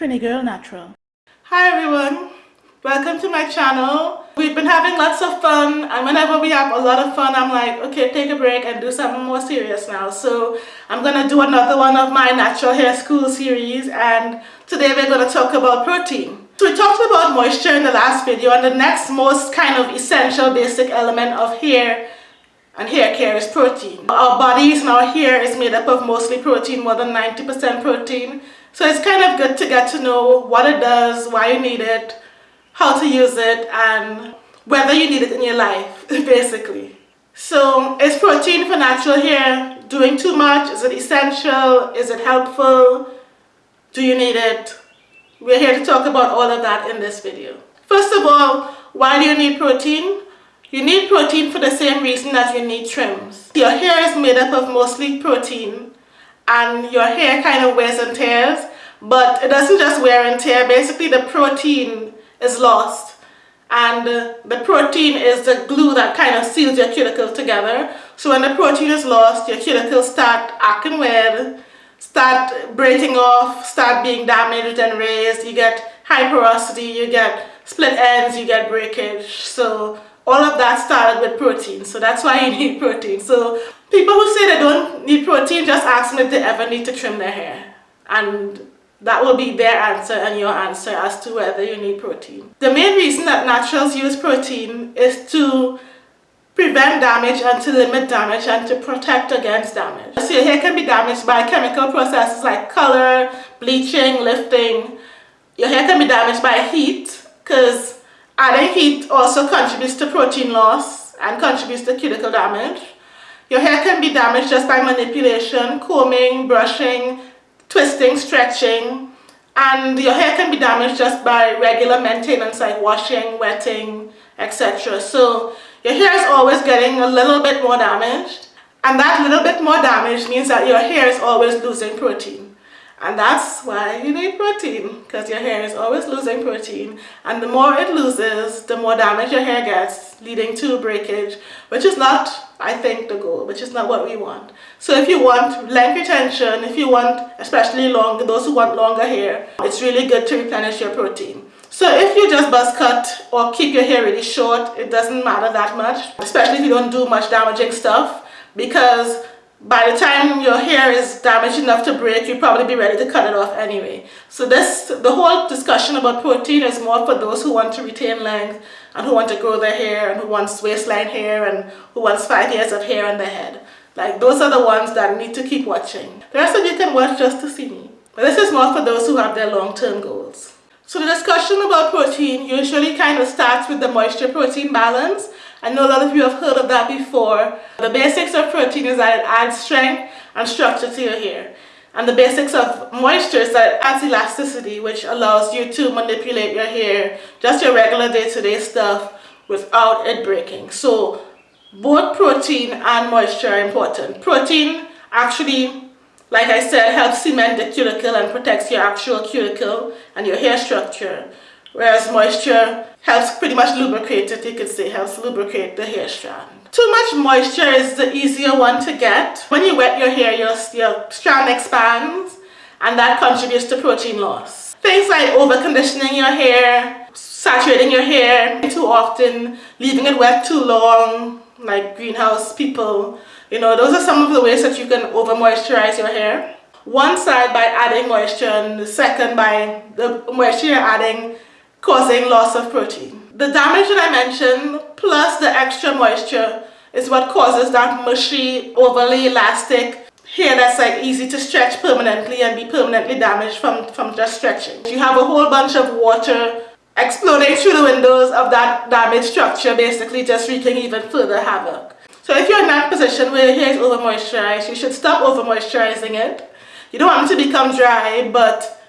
Trini Girl Natural. Hi everyone, welcome to my channel. We've been having lots of fun and whenever we have a lot of fun I'm like okay take a break and do something more serious now. So I'm gonna do another one of my natural hair school series and today we're gonna talk about protein. So we talked about moisture in the last video and the next most kind of essential basic element of hair and hair care is protein. Our bodies and our hair is made up of mostly protein, more than 90% protein. So it's kind of good to get to know what it does, why you need it, how to use it, and whether you need it in your life, basically. So is protein for natural hair doing too much? Is it essential? Is it helpful? Do you need it? We're here to talk about all of that in this video. First of all, why do you need protein? You need protein for the same reason that you need trims. Your hair is made up of mostly protein and your hair kind of wears and tears but it doesn't just wear and tear. Basically the protein is lost. And uh, the protein is the glue that kind of seals your cuticles together. So when the protein is lost your cuticles start acting weird start breaking off start being damaged and raised. You get high porosity you get split ends you get breakage. So all of that started with protein. So that's why you need protein. So people who say they don't need protein just ask them if they ever need to trim their hair and that will be their answer and your answer as to whether you need protein. The main reason that naturals use protein is to prevent damage and to limit damage and to protect against damage. So your hair can be damaged by chemical processes like color, bleaching, lifting. Your hair can be damaged by heat because adding heat also contributes to protein loss and contributes to cuticle damage. Your hair can be damaged just by manipulation, combing, brushing, twisting, stretching, and your hair can be damaged just by regular maintenance like washing, wetting, etc. So your hair is always getting a little bit more damaged and that little bit more damage means that your hair is always losing protein. And that's why you need protein because your hair is always losing protein and the more it loses, the more damage your hair gets leading to breakage, which is not, I think, the goal, which is not what we want. So if you want length retention, if you want, especially long, those who want longer hair, it's really good to replenish your protein. So if you just buzz cut or keep your hair really short, it doesn't matter that much, especially if you don't do much damaging stuff because by the time your hair is damaged enough to break, you'll probably be ready to cut it off anyway. So this, the whole discussion about protein is more for those who want to retain length and who want to grow their hair and who wants waistline hair and who wants five years of hair on their head. Like those are the ones that need to keep watching. The rest of you can watch just to see me. But this is more for those who have their long-term goals. So the discussion about protein usually kind of starts with the moisture-protein balance I know a lot of you have heard of that before. The basics of protein is that it adds strength and structure to your hair. And the basics of moisture is that it adds elasticity, which allows you to manipulate your hair, just your regular day-to-day -day stuff, without it breaking. So both protein and moisture are important. Protein actually, like I said, helps cement the cuticle and protects your actual cuticle and your hair structure. Whereas moisture helps pretty much lubricate it, you could say, helps lubricate the hair strand. Too much moisture is the easier one to get. When you wet your hair, your, your strand expands and that contributes to protein loss. Things like over conditioning your hair, saturating your hair too often, leaving it wet too long, like greenhouse people, you know, those are some of the ways that you can over moisturize your hair. One side by adding moisture and the second by the moisture you're adding causing loss of protein. The damage that I mentioned plus the extra moisture is what causes that mushy, overly elastic hair that's like easy to stretch permanently and be permanently damaged from, from just stretching. You have a whole bunch of water exploding through the windows of that damaged structure basically just wreaking even further havoc. So if you're in that position where your hair is over moisturized, you should stop over moisturizing it. You don't want it to become dry but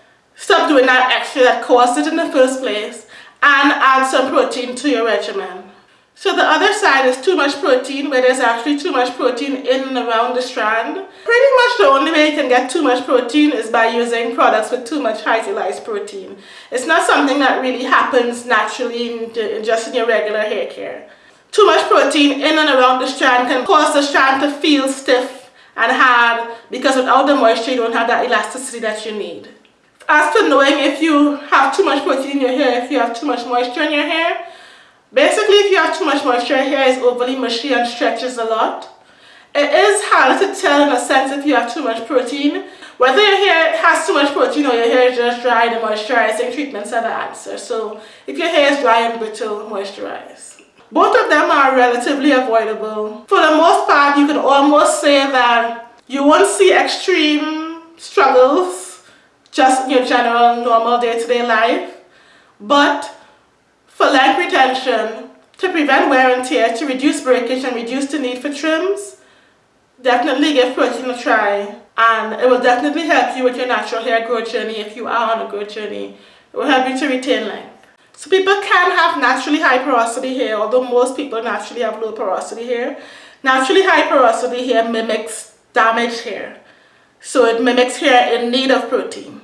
Stop doing that extra that caused it in the first place and add some protein to your regimen. So the other side is too much protein where there's actually too much protein in and around the strand. Pretty much the only way you can get too much protein is by using products with too much hydrolyzed protein. It's not something that really happens naturally in just in your regular hair care. Too much protein in and around the strand can cause the strand to feel stiff and hard because without the moisture you don't have that elasticity that you need. As to knowing if you have too much protein in your hair, if you have too much moisture in your hair, basically if you have too much moisture, your hair is overly mushy and stretches a lot. It is hard to tell in a sense if you have too much protein. Whether your hair has too much protein or your hair is just dry, the moisturizing treatments are the answer. So if your hair is dry and brittle, moisturize. Both of them are relatively avoidable. For the most part, you can almost say that you won't see extreme struggles just your general normal day-to-day -day life. But for length retention, to prevent wear and tear, to reduce breakage and reduce the need for trims, definitely give protein a try and it will definitely help you with your natural hair growth journey if you are on a growth journey. It will help you to retain length. So people can have naturally high porosity hair, although most people naturally have low porosity hair. Naturally high porosity hair mimics damaged hair. So it mimics hair in need of protein.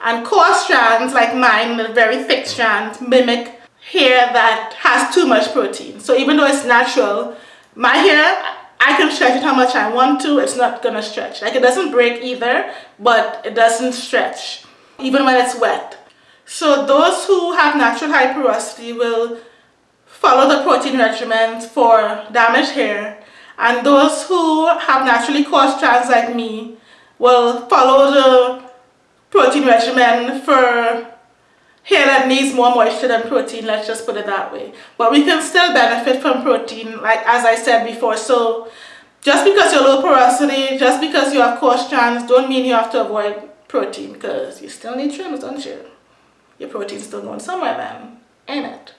And coarse strands like mine, the very thick strands, mimic hair that has too much protein. So even though it's natural, my hair I can stretch it how much I want to, it's not gonna stretch. Like it doesn't break either, but it doesn't stretch, even when it's wet. So those who have natural high porosity will follow the protein regimen for damaged hair. And those who have naturally coarse strands like me will follow the protein regimen for hair that needs more moisture than protein, let's just put it that way. But we can still benefit from protein, like as I said before. So just because you're low porosity, just because you have coarse strands, don't mean you have to avoid protein because you still need trims, don't you? Your protein's still going somewhere then, ain't it?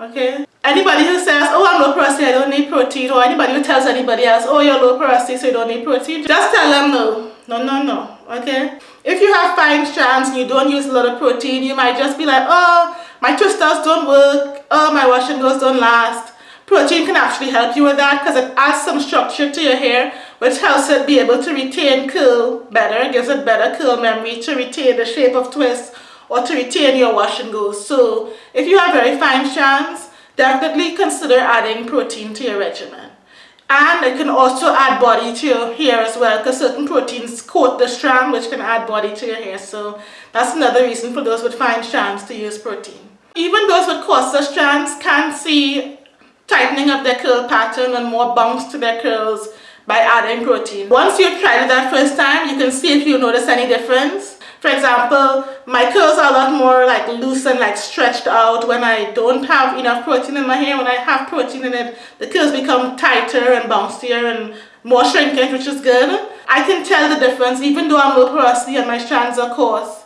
Okay? Anybody who says, oh, I'm low porosity, I don't need protein, or anybody who tells anybody else, oh, you're low porosity, so you don't need protein, just tell them no. No, no, no. Okay? If you have fine strands and you don't use a lot of protein, you might just be like, oh, my twisters don't work, oh, my wash and goes don't last. Protein can actually help you with that because it adds some structure to your hair which helps it be able to retain curl better, gives it better curl memory to retain the shape of twists or to retain your wash and go. So if you have very fine strands, definitely consider adding protein to your regimen. And it can also add body to your hair as well because certain proteins coat the strand which can add body to your hair. So that's another reason for those with fine strands to use protein. Even those with coarser strands can see tightening of their curl pattern and more bounce to their curls by adding protein. Once you've tried it that first time, you can see if you notice any difference. For example, my curls are a lot more like loose and like stretched out when I don't have enough protein in my hair. When I have protein in it, the curls become tighter and bouncier and more shrinkage, which is good. I can tell the difference even though I'm low porosity and my strands are coarse.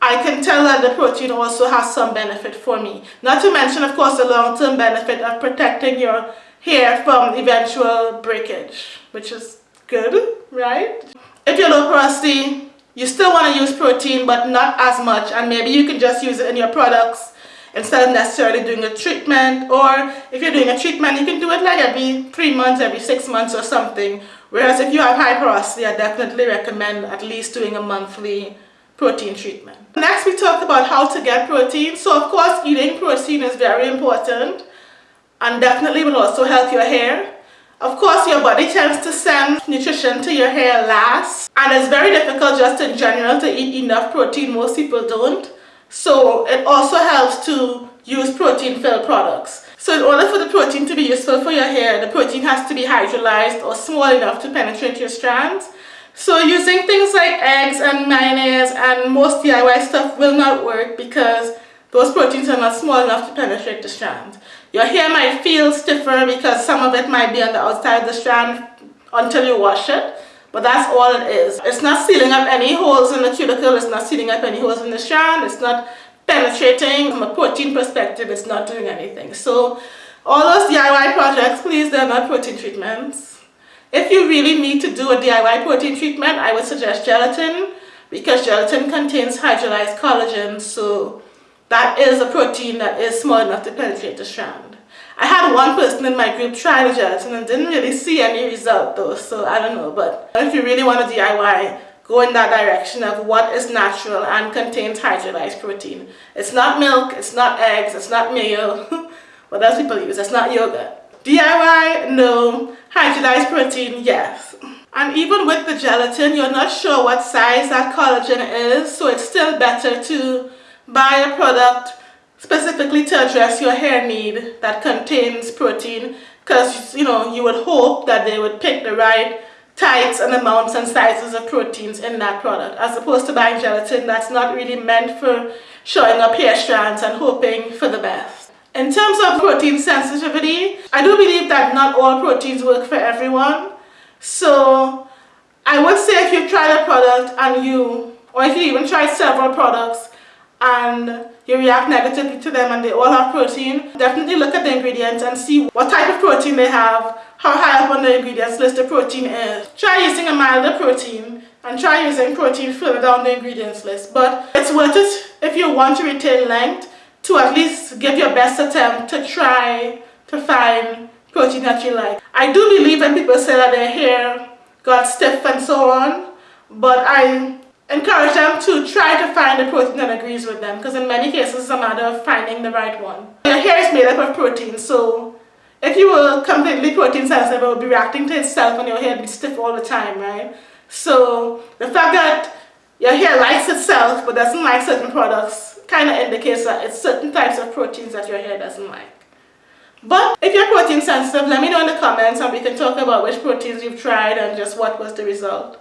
I can tell that the protein also has some benefit for me. Not to mention, of course, the long-term benefit of protecting your hair from eventual breakage, which is good, right? If you're low porosity, you still want to use protein but not as much and maybe you can just use it in your products instead of necessarily doing a treatment or if you're doing a treatment you can do it like every three months every six months or something. Whereas if you have high porosity I definitely recommend at least doing a monthly protein treatment. Next we talked about how to get protein. So of course eating protein is very important and definitely will also help your hair of course, your body tends to send nutrition to your hair last and it's very difficult just in general to eat enough protein. Most people don't. So it also helps to use protein-filled products. So in order for the protein to be useful for your hair, the protein has to be hydrolyzed or small enough to penetrate your strands. So using things like eggs and mayonnaise and most DIY stuff will not work because those proteins are not small enough to penetrate the strands. Your hair might feel stiffer because some of it might be on the outside of the strand until you wash it. But that's all it is. It's not sealing up any holes in the cuticle. It's not sealing up any holes in the strand. It's not penetrating. From a protein perspective, it's not doing anything. So all those DIY projects, please, they're not protein treatments. If you really need to do a DIY protein treatment, I would suggest gelatin because gelatin contains hydrolyzed collagen. So that is a protein that is small enough to penetrate the strand. I had one person in my group try the gelatin and didn't really see any result though, so I don't know. But if you really want to DIY, go in that direction of what is natural and contains hydrolyzed protein. It's not milk, it's not eggs, it's not mayo. what else people use? It's not yogurt. DIY, no. Hydrolyzed protein, yes. And even with the gelatin, you're not sure what size that collagen is, so it's still better to buy a product specifically to address your hair need that contains protein because you know you would hope that they would pick the right types and amounts and sizes of proteins in that product as opposed to buying gelatin that's not really meant for showing up hair strands and hoping for the best. In terms of protein sensitivity, I do believe that not all proteins work for everyone. So I would say if you've tried a product and you, or if you even tried several products and you react negatively to them and they all have protein, definitely look at the ingredients and see what type of protein they have, how high up on the ingredients list the protein is. Try using a milder protein and try using protein further down the ingredients list. But it's worth it if you want to retain length to at least give your best attempt to try to find protein that you like. I do believe when people say that their hair got stiff and so on, but I encourage them to try to find a protein that agrees with them because in many cases it's a matter of finding the right one. Your hair is made up of protein so if you were completely protein sensitive it would be reacting to itself and your hair would be stiff all the time, right? So the fact that your hair likes itself but doesn't like certain products kind of indicates that it's certain types of proteins that your hair doesn't like. But if you're protein sensitive, let me know in the comments and we can talk about which proteins you've tried and just what was the result.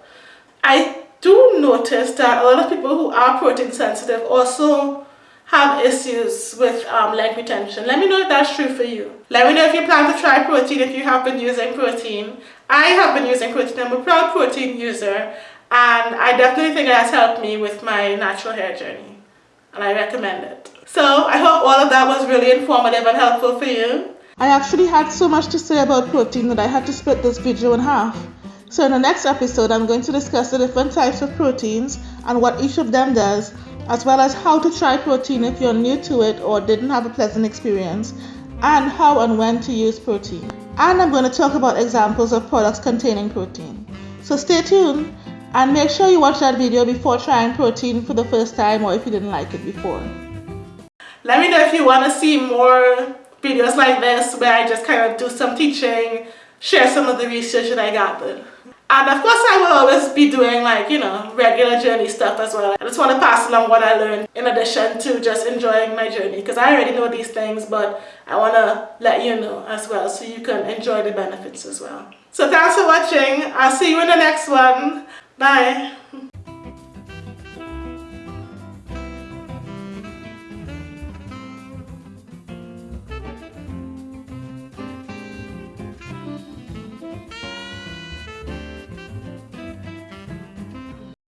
I do notice that a lot of people who are protein sensitive also have issues with um, length retention. Let me know if that's true for you. Let me know if you plan to try protein, if you have been using protein. I have been using protein. I'm a proud protein user and I definitely think it has helped me with my natural hair journey and I recommend it. So I hope all of that was really informative and helpful for you. I actually had so much to say about protein that I had to split this video in half. So in the next episode, I'm going to discuss the different types of proteins and what each of them does, as well as how to try protein if you're new to it or didn't have a pleasant experience, and how and when to use protein. And I'm going to talk about examples of products containing protein. So stay tuned and make sure you watch that video before trying protein for the first time or if you didn't like it before. Let me know if you want to see more videos like this where I just kind of do some teaching, share some of the research that I gathered. And of course I will always be doing like, you know, regular journey stuff as well. I just want to pass along what I learned in addition to just enjoying my journey because I already know these things but I want to let you know as well so you can enjoy the benefits as well. So thanks for watching. I'll see you in the next one. Bye.